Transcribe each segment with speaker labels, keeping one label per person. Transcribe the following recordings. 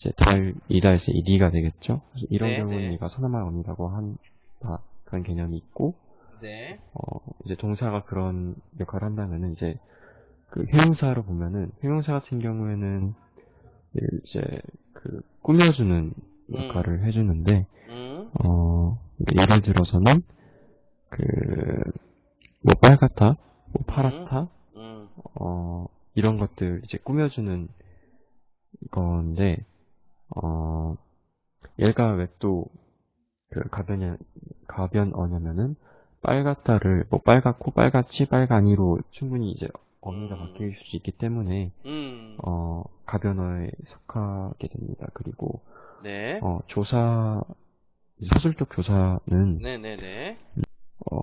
Speaker 1: 이제 달 이다 해서 이 리가 되겠죠. 이런
Speaker 2: 네,
Speaker 1: 경우는
Speaker 2: 네.
Speaker 1: 얘가 선언말 언이라고 한 바, 그런 개념이 있고
Speaker 2: 네.
Speaker 1: 어, 이제 동사가 그런 역할을 한다면은 이제 그 형용사로 보면은 형용사 같은 경우에는 이제 그 꾸며주는 역할을 해주는데
Speaker 2: 음.
Speaker 1: 어 예를 들어서는 그뭐 빨갛다, 뭐 파랗다,
Speaker 2: 음.
Speaker 1: 어 이런 것들 이제 꾸며주는 건데 어 얘가 왜 또 그 가변이 가변어냐면은 빨갛다를 뭐 빨갛고 빨갛지 빨간이로 충분히 이제 어미가
Speaker 2: 음.
Speaker 1: 바뀔 수 있기 때문에
Speaker 2: 음.
Speaker 1: 어 가변어에 속하게 됩니다. 그리고
Speaker 2: 네.
Speaker 1: 어 조사 서술적 조사는
Speaker 2: 네네네.
Speaker 1: 어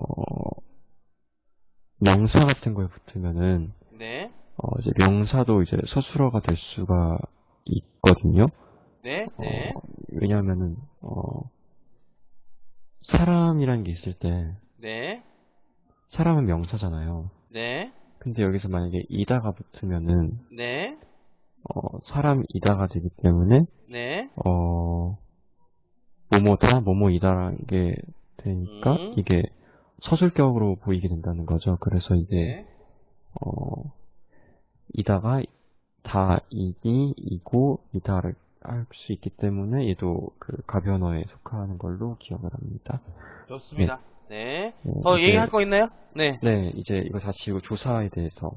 Speaker 1: 명사 같은 거에 붙으면은
Speaker 2: 네.
Speaker 1: 어 이제 명사도 이제 서술어가 될 수가 있거든요.
Speaker 2: 네. 네.
Speaker 1: 어, 왜냐하면은 어 사람이라는 게 있을 때
Speaker 2: 네.
Speaker 1: 사람은 명사잖아요.
Speaker 2: 네.
Speaker 1: 근데 여기서 만약에 이다가 붙으면은
Speaker 2: 네.
Speaker 1: 어 사람이다가 되기 때문에
Speaker 2: 네.
Speaker 1: 어 뭐뭐다 뭐뭐이다라는 게 되니까
Speaker 2: 음.
Speaker 1: 이게 서술격으로 보이게 된다는 거죠. 그래서 이제
Speaker 2: 네.
Speaker 1: 어 이다가 다 이니 이고 이다를 할수 있기 때문에 얘도 그 가변어에 속하는 걸로 기억을 합니다.
Speaker 2: 좋습니다. 네.
Speaker 1: 네,
Speaker 2: 더
Speaker 1: 이제-
Speaker 2: 얘기할 거 있나요? 네.
Speaker 1: 네, 이제 이거 다 지우고 조사에 대해서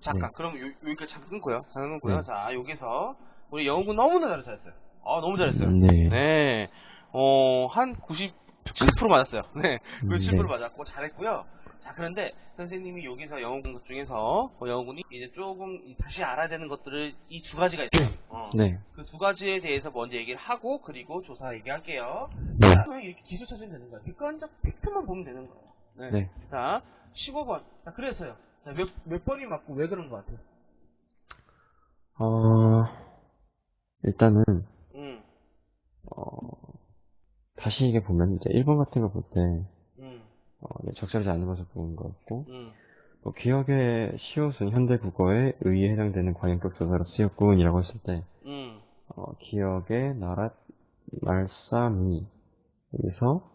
Speaker 2: 잠깐.
Speaker 1: 네.
Speaker 2: 그럼 요, 여기까지 잠깐 끊고요. 잠깐 끊고요.
Speaker 1: 네.
Speaker 2: 자, 여기서 우리 영훈 너무나 잘- 잘했어요. 아, 너무 잘했어요.
Speaker 1: 네.
Speaker 2: 네. 어, 한 90, 7% 맞았어요. 네.
Speaker 1: 음,
Speaker 2: 97%
Speaker 1: 네.
Speaker 2: 맞았고 잘했고요. 자, 그런데 선생님이 여기서 영어 공부 중에서 어, 영어군이 이제 조금 이- 다시 알아야 되는 것들을 이 두 가지가 있어요. 어.
Speaker 1: 네.
Speaker 2: 그두 가지에 대해서 먼저 얘기를 하고 그리고 조사 얘기할게요.
Speaker 1: 네.
Speaker 2: 그냥 이렇게 기술 찾으면 되는 거예요. 객관적 팩트만 보면 되는 거예요. 네.
Speaker 1: 네.
Speaker 2: 자, 15번. 자, 그래서요. 자, 몇, 몇 번이 맞고 왜 그런 것 같아요?
Speaker 1: 어 일단은
Speaker 2: 음,
Speaker 1: 어 다시 이게 보면 이제 1번 같은 거 볼 때
Speaker 2: 음,
Speaker 1: 어, 네, 적절하지 않은 것을 보는 거였고
Speaker 2: 음,
Speaker 1: 뭐 기억의 시옷은 현대 국어에 의에 해당되는 관용격 조사로 쓰였군이라고 했을 때
Speaker 2: 음,
Speaker 1: 어, 기억의 나랏 말싸미. 여기서 어